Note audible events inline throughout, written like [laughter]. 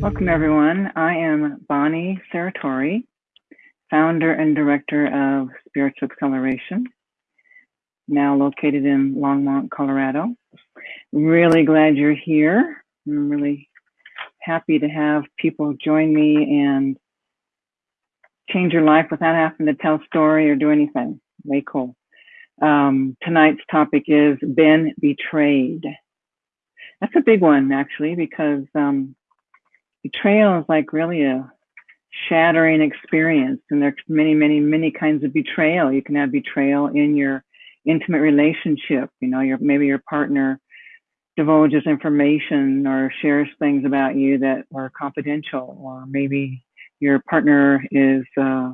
Welcome, everyone. I am Bonnie Saratori, founder and director of Spiritual Acceleration, now located in Longmont, Colorado. Really glad you're here. I'm really happy to have people join me and change your life without having to tell a story or do anything. Way cool. Um, tonight's topic is been betrayed. That's a big one, actually, because um, betrayal is like really a shattering experience. And there's many, many, many kinds of betrayal. You can have betrayal in your intimate relationship. You know, your maybe your partner divulges information or shares things about you that are confidential, or maybe your partner is uh,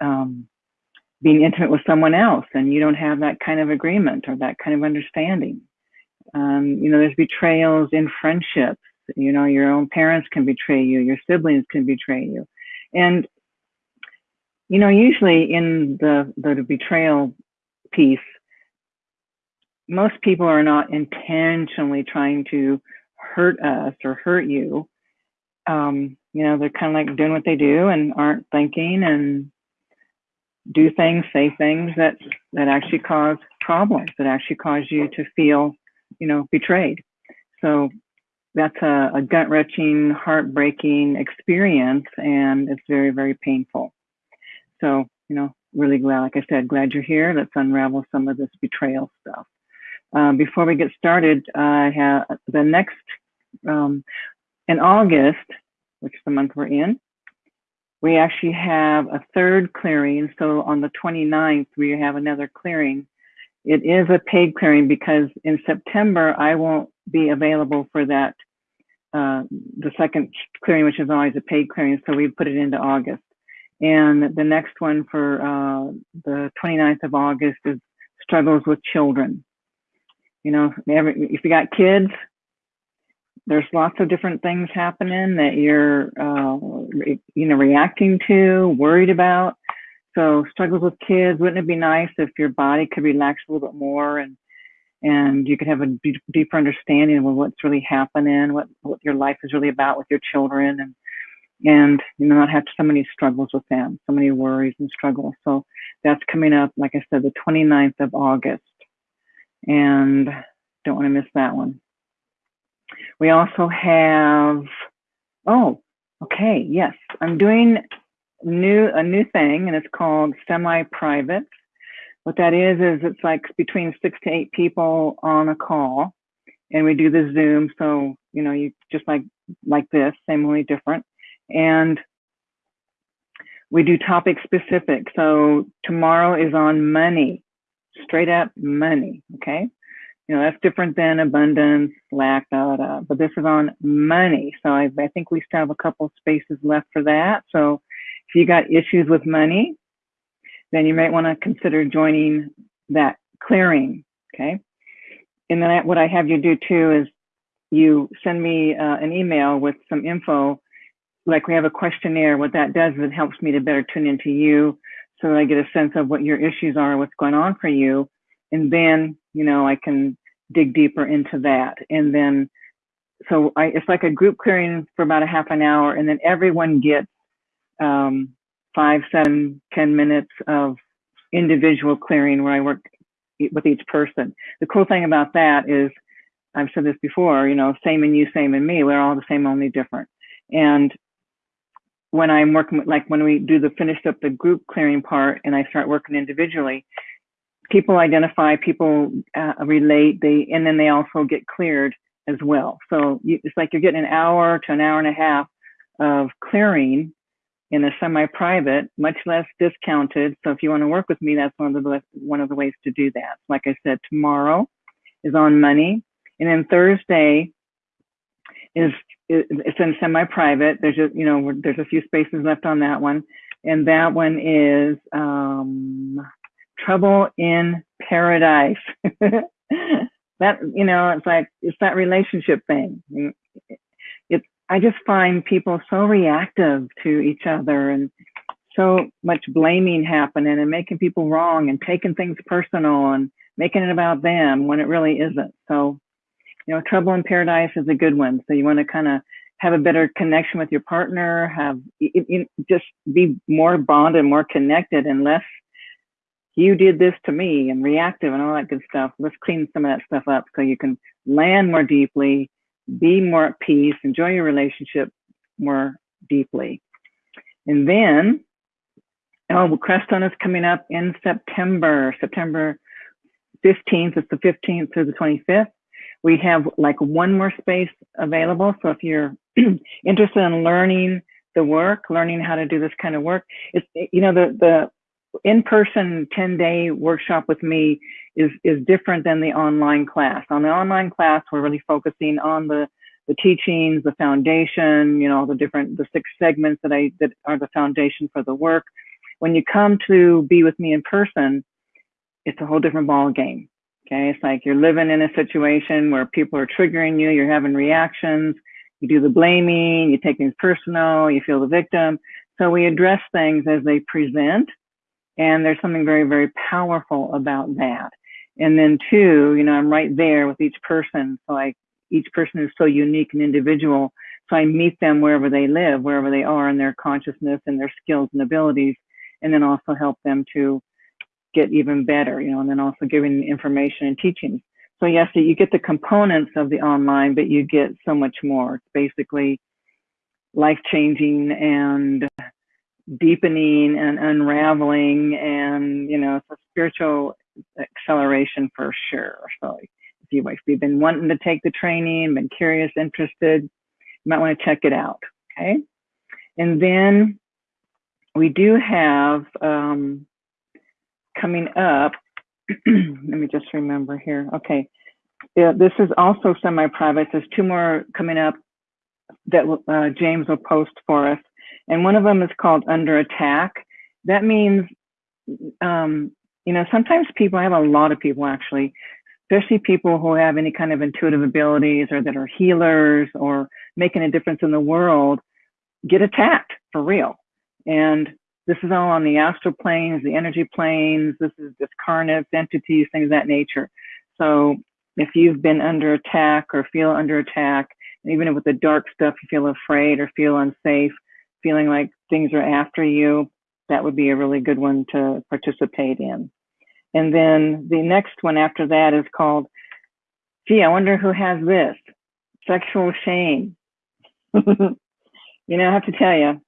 um, being intimate with someone else and you don't have that kind of agreement or that kind of understanding. Um, you know, there's betrayals in friendships. You know, your own parents can betray you, your siblings can betray you. And, you know, usually in the, the betrayal piece, most people are not intentionally trying to hurt us or hurt you. Um, you know, they're kind of like doing what they do and aren't thinking and do things, say things that that actually cause problems, that actually cause you to feel, you know, betrayed. So that's a, a gut wrenching, heartbreaking experience, and it's very, very painful. So, you know, really glad, like I said, glad you're here. Let's unravel some of this betrayal stuff. Um, before we get started, I have the next um, in August, which is the month we're in, we actually have a third clearing. So on the 29th, we have another clearing. It is a paid clearing because in September, I won't be available for that, uh, the second clearing, which is always a paid clearing. So we put it into August. And the next one for uh, the 29th of August is struggles with children. You know, every, if you got kids, there's lots of different things happening that you're, uh, re, you know, reacting to, worried about. So struggles with kids. Wouldn't it be nice if your body could relax a little bit more and and you could have a deeper understanding of what's really happening, what what your life is really about with your children, and and you know not have so many struggles with them, so many worries and struggles. So that's coming up, like I said, the 29th of August, and don't want to miss that one. We also have, oh, okay, yes, I'm doing new a new thing and it's called semi-private. What that is is it's like between six to eight people on a call, and we do the Zoom. So you know, you just like like this, same only different, and we do topic specific. So tomorrow is on money, straight up money. Okay, you know, that's different than abundance, lack, da, da, but this is on money. So I, I think we still have a couple spaces left for that. So if you got issues with money, then you might want to consider joining that clearing. Okay. And then I, what I have you do too is you send me uh, an email with some info. Like we have a questionnaire. What that does is it helps me to better tune into you so that I get a sense of what your issues are, what's going on for you. And then, you know, I can dig deeper into that. And then, so I, it's like a group clearing for about a half an hour, and then everyone gets um, five, seven, ten minutes of individual clearing where I work with each person. The cool thing about that is, I've said this before, you know, same in you, same in me. We're all the same, only different. And when I'm working with, like when we do the finished up the group clearing part and I start working individually, people identify, people uh, relate, they, and then they also get cleared as well. So you, it's like you're getting an hour to an hour and a half of clearing in a semi-private, much less discounted. So if you want to work with me, that's one of the one of the ways to do that. Like I said, tomorrow is on money, and then Thursday is it's in semi-private. There's just you know there's a few spaces left on that one, and that one is um, trouble in paradise. [laughs] that, you know, it's like, it's that relationship thing. I just find people so reactive to each other and so much blaming happening and making people wrong and taking things personal and making it about them when it really isn't. So, you know, trouble in paradise is a good one. So you want to kind of have a better connection with your partner, have it, it, just be more bonded, more connected, and less you did this to me and reactive and all that good stuff. Let's clean some of that stuff up so you can land more deeply, be more at peace, enjoy your relationship more deeply. And then, oh, Crestone is coming up in September, September 15th. It's the 15th through the 25th. We have like one more space available. So if you're [clears throat] interested in learning the work, learning how to do this kind of work, it's, you know, the, the in-person 10-day workshop with me is is different than the online class. On the online class, we're really focusing on the the teachings, the foundation, you know, the different the six segments that I that are the foundation for the work. When you come to be with me in person, it's a whole different ball game. Okay, it's like you're living in a situation where people are triggering you, you're having reactions, you do the blaming, you take things personal, you feel the victim. So we address things as they present and there's something very, very powerful about that. And then two, you know, I'm right there with each person. So I, each person is so unique and individual. So I meet them wherever they live, wherever they are in their consciousness and their skills and abilities, and then also help them to get even better, you know, and then also giving information and teachings. So yes, you get the components of the online, but you get so much more. It's basically life changing and deepening and unraveling and you know it's a spiritual acceleration for sure. So if, you, if you've been wanting to take the training been curious interested you might want to check it out okay? And then we do have um, coming up [clears throat] let me just remember here okay. Yeah, this is also semi-private there's two more coming up that uh, James will post for us and one of them is called under attack. That means, um, you know, sometimes people, I have a lot of people actually, especially people who have any kind of intuitive abilities or that are healers or making a difference in the world, get attacked for real. And this is all on the astral planes, the energy planes. This is discarnates, entities, things of that nature. So if you've been under attack or feel under attack, even with the dark stuff, you feel afraid or feel unsafe, feeling like things are after you, that would be a really good one to participate in. And then the next one after that is called, gee, I wonder who has this sexual shame. [laughs] you know, I have to tell you,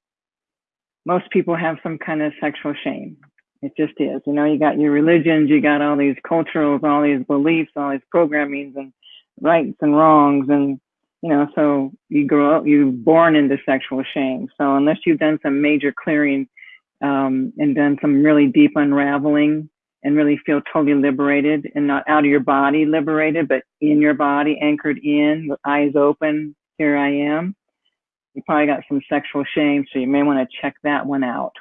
most people have some kind of sexual shame. It just is. You know, you got your religions, you got all these culturals, all these beliefs, all these programmings and rights and wrongs. And you know, so you grow up, you're born into sexual shame. So unless you've done some major clearing um, and done some really deep unraveling and really feel totally liberated and not out of your body liberated, but in your body, anchored in, with eyes open, here I am, you probably got some sexual shame. So you may want to check that one out.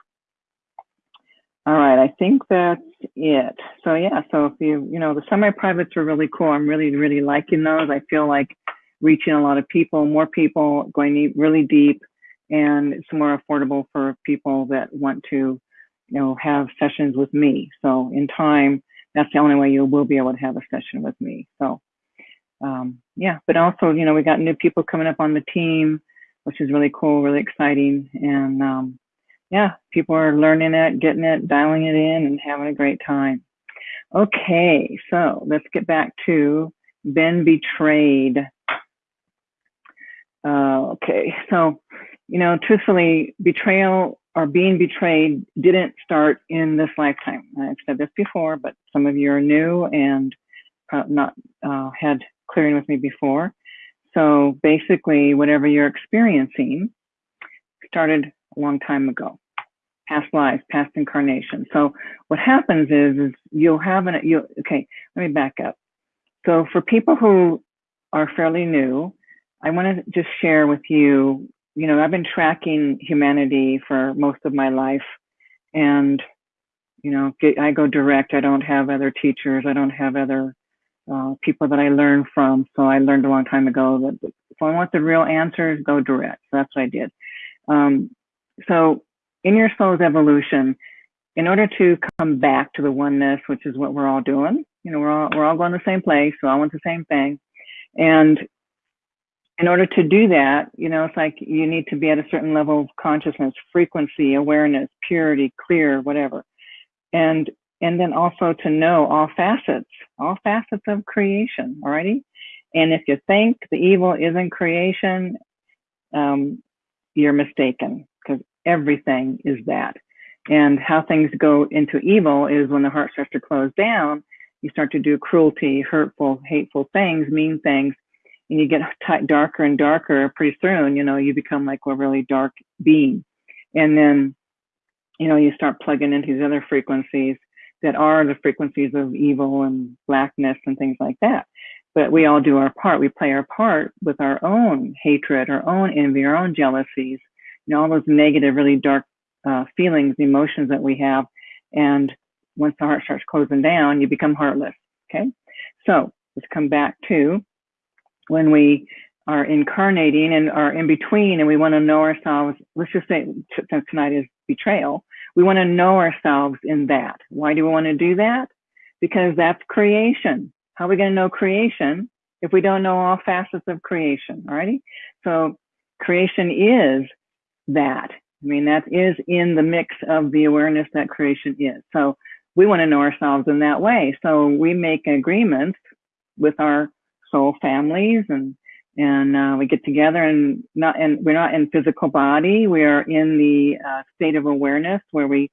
All right, I think that's it. So yeah, so if you, you know, the semi-privates are really cool. I'm really, really liking those. I feel like reaching a lot of people, more people, going really deep, and it's more affordable for people that want to, you know, have sessions with me. So in time, that's the only way you will be able to have a session with me. So um, yeah, but also, you know, we got new people coming up on the team, which is really cool, really exciting. And um, yeah, people are learning it, getting it, dialing it in, and having a great time. Okay, so let's get back to been betrayed. Uh, okay, [laughs] so, you know, truthfully, betrayal or being betrayed didn't start in this lifetime. I've said this before, but some of you are new and uh, not uh, had clearing with me before. So basically, whatever you're experiencing started a long time ago, past lives, past incarnation. So what happens is, is you'll have an, you okay, let me back up. So for people who are fairly new, I want to just share with you, you know, I've been tracking humanity for most of my life and, you know, get, I go direct. I don't have other teachers. I don't have other uh, people that I learn from. So I learned a long time ago that if I want the real answers, go direct. So that's what I did. Um, so in your soul's evolution, in order to come back to the oneness, which is what we're all doing, you know, we're all, we're all going the same place. So I want the same thing. And in order to do that, you know, it's like you need to be at a certain level of consciousness, frequency, awareness, purity, clear, whatever. And and then also to know all facets, all facets of creation, alrighty? And if you think the evil isn't creation, um, you're mistaken because everything is that. And how things go into evil is when the heart starts to close down, you start to do cruelty, hurtful, hateful things, mean things, you get darker and darker pretty soon you know you become like a really dark being. And then you know you start plugging into these other frequencies that are the frequencies of evil and blackness and things like that. But we all do our part. We play our part with our own hatred our own envy our own jealousies you know all those negative really dark uh, feelings emotions that we have. And once the heart starts closing down you become heartless okay? So let's come back to when we are incarnating and are in between and we want to know ourselves, let's just say tonight is betrayal, we want to know ourselves in that. Why do we want to do that? Because that's creation. How are we going to know creation if we don't know all facets of creation? Alrighty. So creation is that. I mean, that is in the mix of the awareness that creation is. So we want to know ourselves in that way. So we make agreements with our soul families and and uh, we get together and not and we're not in physical body. We are in the uh, state of awareness where we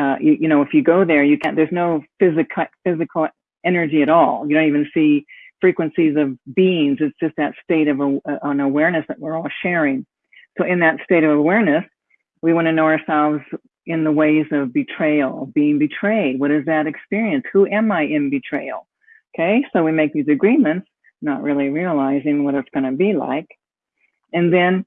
uh, you, you, know if you go there you can't there's no physical physical energy at all. You don't even see frequencies of beings. It's just that state of an awareness that we're all sharing. So in that state of awareness we want to know ourselves in the ways of betrayal being betrayed. What is that experience? Who am i in betrayal? Okay so we make these agreements not really realizing what it's going to be like. And then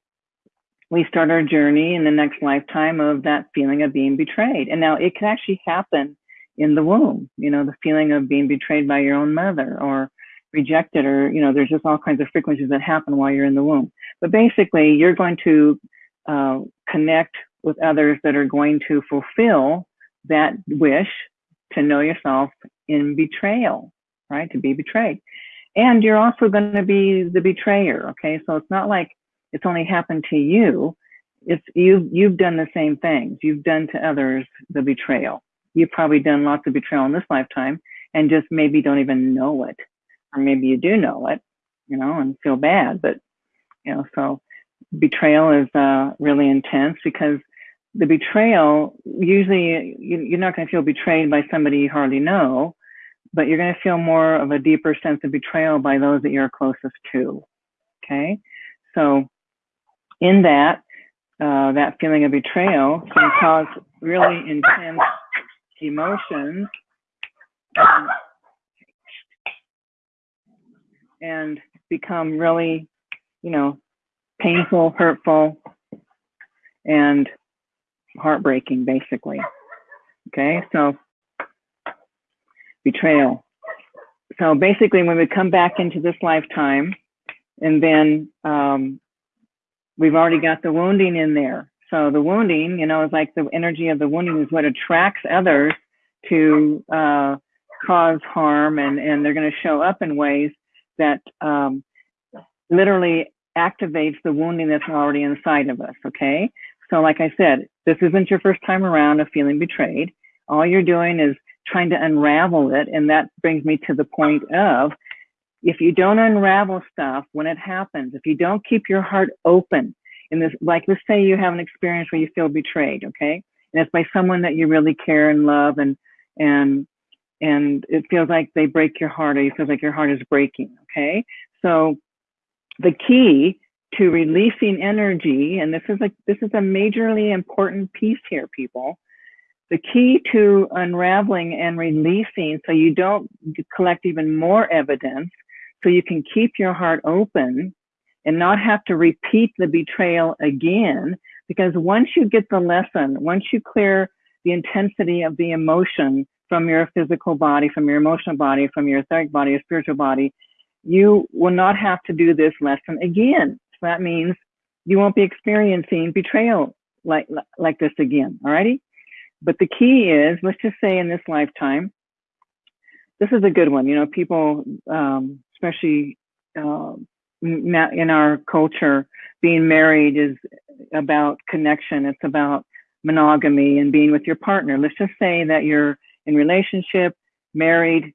we start our journey in the next lifetime of that feeling of being betrayed. And now it can actually happen in the womb, you know, the feeling of being betrayed by your own mother or rejected, or, you know, there's just all kinds of frequencies that happen while you're in the womb. But basically, you're going to uh, connect with others that are going to fulfill that wish to know yourself in betrayal, right? To be betrayed and you're also going to be the betrayer okay? So it's not like it's only happened to you. It's you've, you've done the same things. You've done to others the betrayal. You've probably done lots of betrayal in this lifetime and just maybe don't even know it. Or maybe you do know it you know and feel bad but you know so betrayal is uh, really intense because the betrayal usually you, are not going to feel betrayed by somebody you hardly know but you're going to feel more of a deeper sense of betrayal by those that you're closest to. Okay. So in that, uh, that feeling of betrayal can cause really intense emotions and, and become really, you know, painful, hurtful, and heartbreaking, basically. Okay, so betrayal. So basically, when we come back into this lifetime, and then um, we've already got the wounding in there. So the wounding, you know, is like the energy of the wounding is what attracts others to uh, cause harm, and and they're going to show up in ways that um, literally activates the wounding that's already inside of us. Okay. So, like I said, this isn't your first time around of feeling betrayed. All you're doing is trying to unravel it. And that brings me to the point of if you don't unravel stuff when it happens, if you don't keep your heart open in this, like let's say you have an experience where you feel betrayed, okay? And it's by someone that you really care and love and, and, and it feels like they break your heart or you feel like your heart is breaking, okay? So the key to releasing energy, and this is a, this is a majorly important piece here, people, the key to unraveling and releasing so you don't collect even more evidence, so you can keep your heart open and not have to repeat the betrayal again. Because once you get the lesson, once you clear the intensity of the emotion from your physical body, from your emotional body, from your etheric body, your spiritual body, you will not have to do this lesson again. So that means you won't be experiencing betrayal like like this again. Alrighty. But the key is, let's just say in this lifetime, this is a good one. You know, people, um, especially uh, in our culture, being married is about connection. It's about monogamy and being with your partner. Let's just say that you're in relationship, married,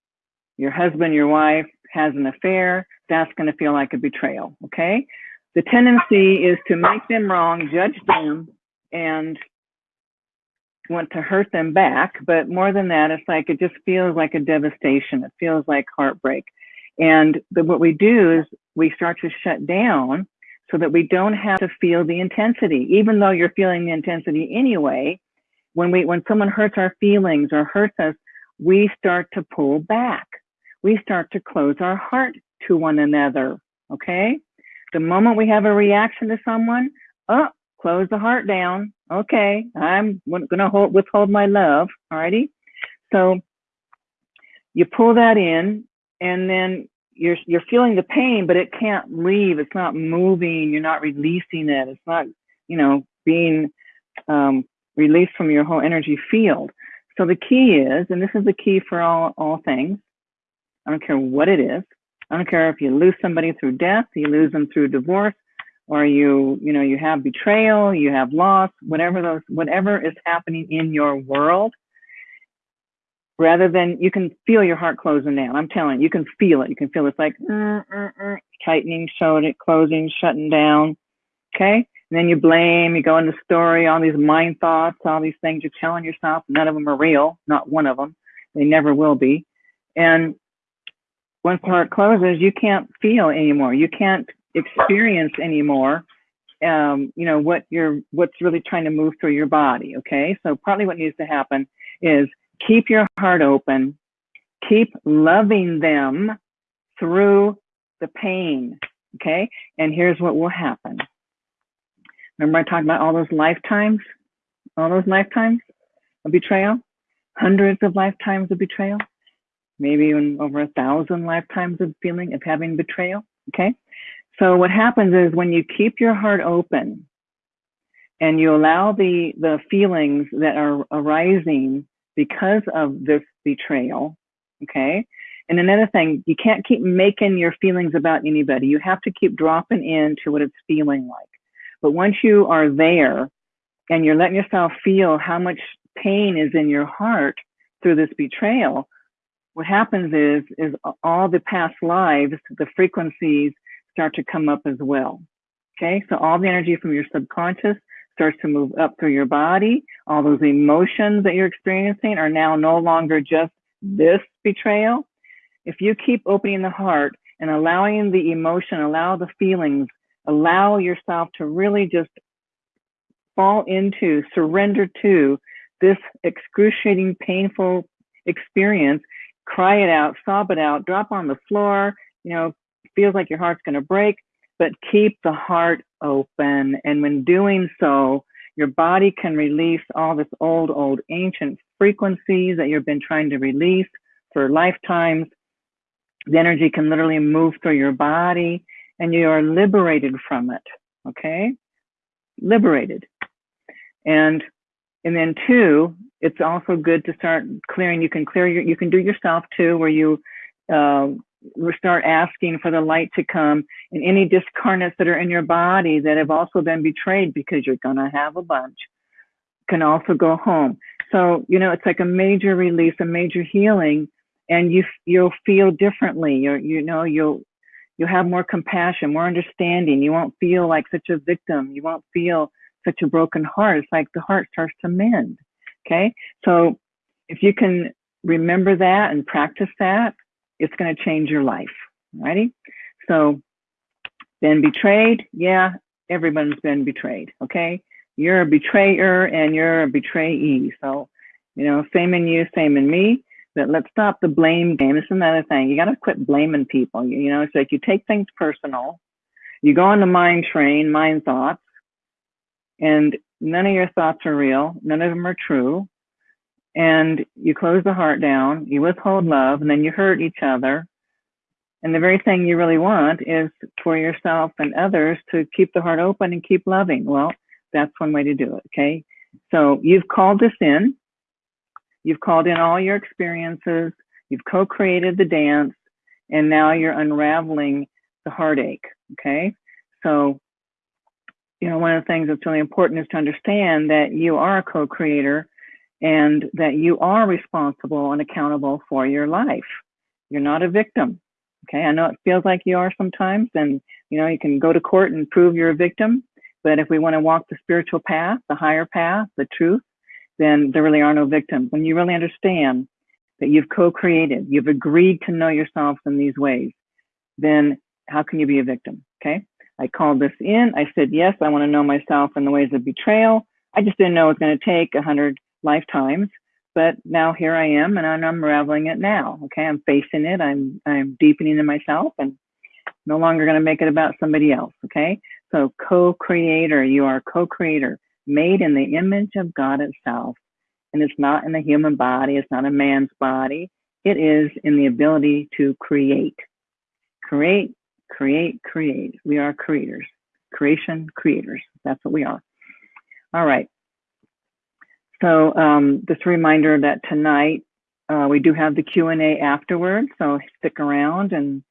your husband, your wife has an affair. That's going to feel like a betrayal. Okay. The tendency is to make them wrong, judge them, and want to hurt them back. But more than that, it's like it just feels like a devastation. It feels like heartbreak. And the, what we do is we start to shut down so that we don't have to feel the intensity, even though you're feeling the intensity anyway. When we, when someone hurts our feelings or hurts us, we start to pull back. We start to close our heart to one another. Okay. The moment we have a reaction to someone, oh, close the heart down. Okay. I'm going to hold, withhold my love. Alrighty. So you pull that in and then you're you're feeling the pain, but it can't leave. It's not moving. You're not releasing it. It's not you know being um, released from your whole energy field. So the key is, and this is the key for all all things. I don't care what it is. I don't care if you lose somebody through death, you lose them through divorce, or you you know you have betrayal, you have loss, whatever those whatever is happening in your world rather than you can feel your heart closing down. I'm telling you, you can feel it. You can feel it's like mm, mm, mm, tightening, it, closing, shutting down. Okay. And then you blame, you go into story, all these mind thoughts, all these things you're telling yourself. None of them are real. Not one of them. They never will be. And once the heart closes, you can't feel anymore. You can't experience anymore. Um, you know what you're, what's really trying to move through your body. Okay. So partly what needs to happen is keep your heart open, keep loving them through the pain. Okay. And here's what will happen. Remember, I talked about all those lifetimes, all those lifetimes of betrayal, hundreds of lifetimes of betrayal, maybe even over a thousand lifetimes of feeling of having betrayal. Okay. So what happens is when you keep your heart open and you allow the, the feelings that are arising because of this betrayal. Okay. And another thing, you can't keep making your feelings about anybody. You have to keep dropping into what it's feeling like. But once you are there and you're letting yourself feel how much pain is in your heart through this betrayal, what happens is, is all the past lives, the frequencies start to come up as well. Okay. So all the energy from your subconscious starts to move up through your body. All those emotions that you're experiencing are now no longer just this betrayal. If you keep opening the heart and allowing the emotion, allow the feelings, allow yourself to really just fall into, surrender to this excruciating, painful experience, cry it out, sob it out, drop on the floor, you know, feels like your heart's going to break, but keep the heart open. And when doing so, your body can release all this old, old ancient frequencies that you've been trying to release for lifetimes. The energy can literally move through your body and you are liberated from it. Okay. Liberated. And, and then two, it's also good to start clearing. You can clear your, you can do yourself too, where you, uh, we start asking for the light to come and any discarnates that are in your body that have also been betrayed because you're going to have a bunch can also go home. So, you know, it's like a major release, a major healing, and you, you'll feel differently. You're, you know, you'll, you'll have more compassion, more understanding. You won't feel like such a victim. You won't feel such a broken heart. It's like the heart starts to mend. Okay. So if you can remember that and practice that, it's going to change your life. Righty? So, been betrayed? Yeah, everyone's been betrayed. Okay? You're a betrayer and you're a betrayee. So, you know, same in you, same in me. But let's stop the blame game. Is another thing. You got to quit blaming people. You, you know, it's like you take things personal. You go on the mind train, mind thoughts, and none of your thoughts are real. None of them are true and you close the heart down, you withhold love, and then you hurt each other. And the very thing you really want is for yourself and others to keep the heart open and keep loving. Well, that's one way to do it. Okay. So you've called this in. You've called in all your experiences. You've co-created the dance and now you're unraveling the heartache. Okay. So, you know, one of the things that's really important is to understand that you are a co creator and that you are responsible and accountable for your life. You're not a victim. Okay. I know it feels like you are sometimes, and, you know, you can go to court and prove you're a victim. But if we want to walk the spiritual path, the higher path, the truth, then there really are no victims. When you really understand that you've co-created, you've agreed to know yourself in these ways, then how can you be a victim? Okay. I called this in. I said, yes, I want to know myself in the ways of betrayal. I just didn't know it was going to take a hundred lifetimes, but now here I am and I'm unraveling it now. Okay. I'm facing it. I'm, I'm deepening in myself and no longer going to make it about somebody else. Okay. So co-creator, you are co-creator made in the image of God itself. And it's not in the human body. It's not a man's body. It is in the ability to create, create, create, create. We are creators, creation creators. That's what we are. All right. So um, just a reminder that tonight uh, we do have the Q&A afterwards. So stick around and,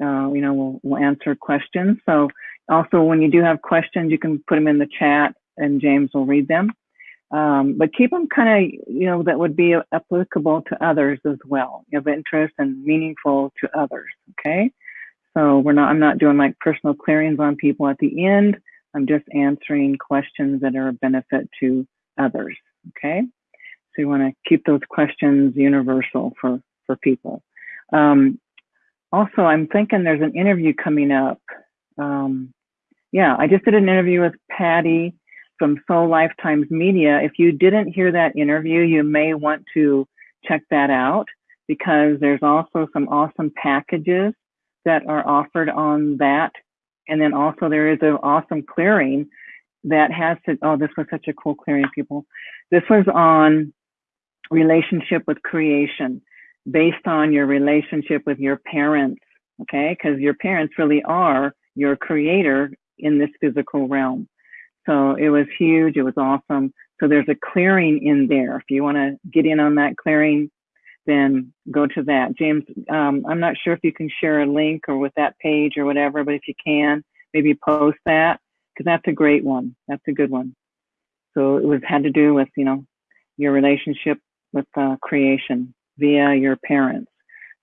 uh, you know, we'll, we'll answer questions. So also when you do have questions, you can put them in the chat and James will read them. Um, but keep them kind of, you know, that would be applicable to others as well, of interest and meaningful to others. Okay. So we're not, I'm not doing like personal clearings on people at the end. I'm just answering questions that are a benefit to others. Okay. So you want to keep those questions universal for, for people. Um, also, I'm thinking there's an interview coming up. Um, yeah, I just did an interview with Patty from Soul Lifetimes Media. If you didn't hear that interview, you may want to check that out because there's also some awesome packages that are offered on that. And then also there is an awesome clearing that has to, oh, this was such a cool clearing, people. This was on relationship with creation based on your relationship with your parents, okay? Because your parents really are your creator in this physical realm. So it was huge. It was awesome. So there's a clearing in there. If you want to get in on that clearing, then go to that. James, um, I'm not sure if you can share a link or with that page or whatever, but if you can, maybe post that because that's a great one. That's a good one. So it was had to do with, you know, your relationship with uh, creation via your parents.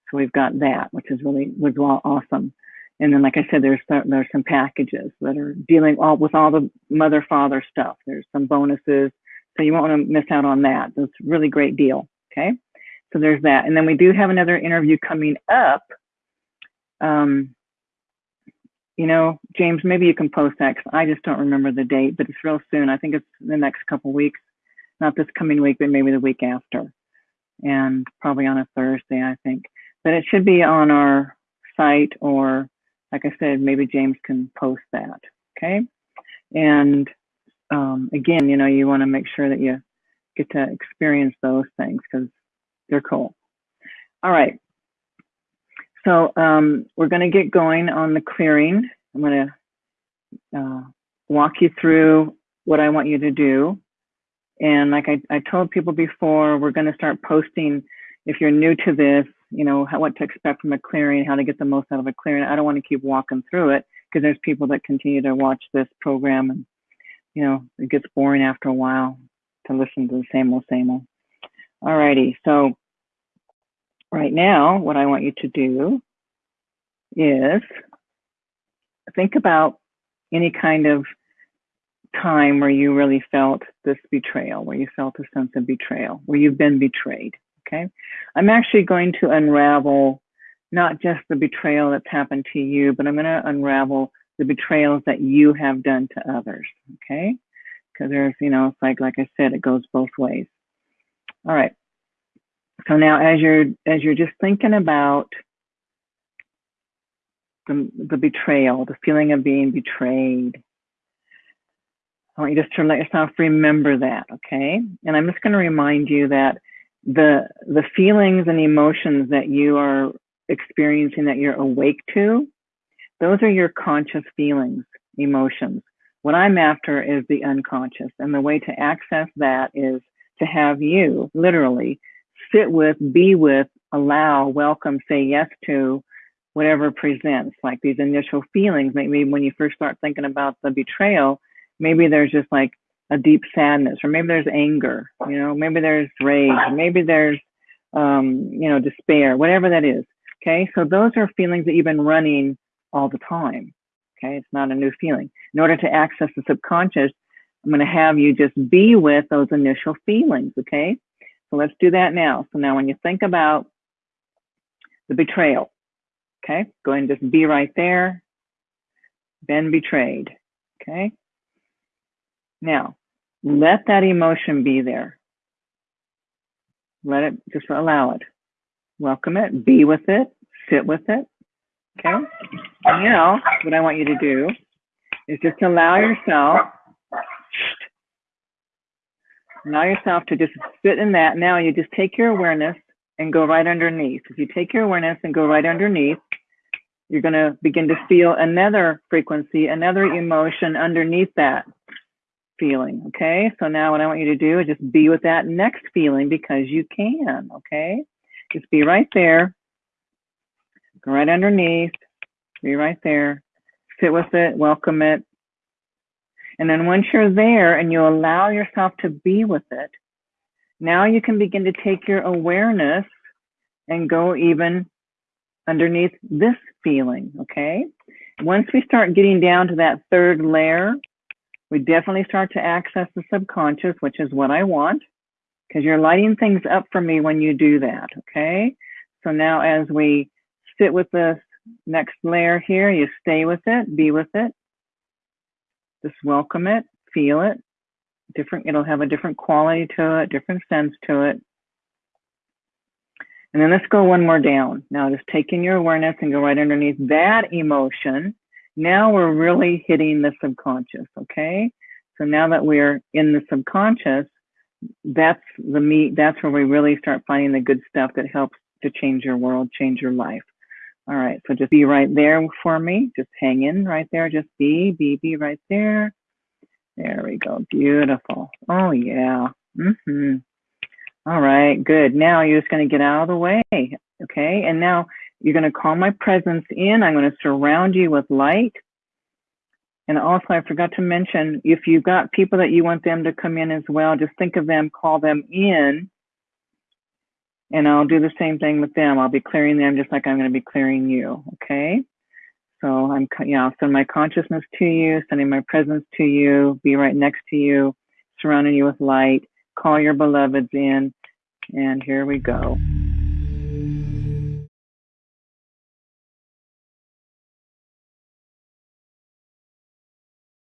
So we've got that, which is really was awesome. And then, like I said, there's some, there's some packages that are dealing all with all the mother father stuff. There's some bonuses, so you won't want to miss out on that. That's a really great deal. Okay, so there's that. And then we do have another interview coming up. Um, you know, James, maybe you can post that because I just don't remember the date, but it's real soon. I think it's the next couple weeks, not this coming week, but maybe the week after, and probably on a Thursday, I think. But it should be on our site or like I said, maybe James can post that. Okay. And um, again, you know, you want to make sure that you get to experience those things because they're cool. All right. So um, we're going to get going on the clearing. I'm going to uh, walk you through what I want you to do. And like I, I told people before, we're going to start posting. If you're new to this, you know, how, what to expect from a clearing, how to get the most out of a clearing. I don't want to keep walking through it because there's people that continue to watch this program and, you know, it gets boring after a while to listen to the same old, same old. Alrighty, so right now, what I want you to do is think about any kind of time where you really felt this betrayal, where you felt a sense of betrayal, where you've been betrayed. Okay. I'm actually going to unravel not just the betrayal that's happened to you, but I'm going to unravel the betrayals that you have done to others. Okay. Because there's, you know, it's like, like I said, it goes both ways. All right. So now as you're, as you're just thinking about the, the betrayal, the feeling of being betrayed, I want you just to let yourself remember that. Okay. And I'm just going to remind you that the the feelings and emotions that you are experiencing that you're awake to those are your conscious feelings emotions what i'm after is the unconscious and the way to access that is to have you literally sit with be with allow welcome say yes to whatever presents, like these initial feelings. Maybe when you first start thinking about the betrayal, maybe there's just like a deep sadness, or maybe there's anger, you know, maybe there's rage, maybe there's, um, you know, despair, whatever that is. Okay. So those are feelings that you've been running all the time. Okay. It's not a new feeling. In order to access the subconscious, I'm going to have you just be with those initial feelings. Okay. So let's do that now. So now when you think about the betrayal, okay, go ahead and just be right there. Been betrayed. Okay. Now, let that emotion be there. Let it, just allow it. Welcome it, be with it, sit with it. Okay. And now, what I want you to do is just allow yourself, allow yourself to just sit in that. Now you just take your awareness and go right underneath. If you take your awareness and go right underneath, you're going to begin to feel another frequency, another emotion underneath that feeling. Okay. So now what I want you to do is just be with that next feeling because you can. Okay. Just be right there. Go right underneath. Be right there. Sit with it. Welcome it. And then once you're there and you allow yourself to be with it, now you can begin to take your awareness and go even underneath this feeling. Okay. Once we start getting down to that third layer, we definitely start to access the subconscious, which is what I want, because you're lighting things up for me when you do that, okay? So now as we sit with this next layer here, you stay with it, be with it, just welcome it, feel it, different, it'll have a different quality to it, different sense to it. And then let's go one more down. Now just take in your awareness and go right underneath that emotion now we're really hitting the subconscious, okay? So now that we're in the subconscious, that's the meat, that's where we really start finding the good stuff that helps to change your world, change your life. All right, so just be right there for me. Just hang in right there. Just be, be, be right there. There we go. Beautiful. Oh, yeah. Mm-hmm. All right, good. Now you're just going to get out of the way. Okay, and now you're going to call my presence in. I'm going to surround you with light. And also, I forgot to mention, if you've got people that you want them to come in as well, just think of them, call them in. And I'll do the same thing with them. I'll be clearing them just like I'm going to be clearing you. Okay. So I'm, yeah, I'll send my consciousness to you, sending my presence to you, be right next to you, surrounding you with light, call your beloveds in. And here we go.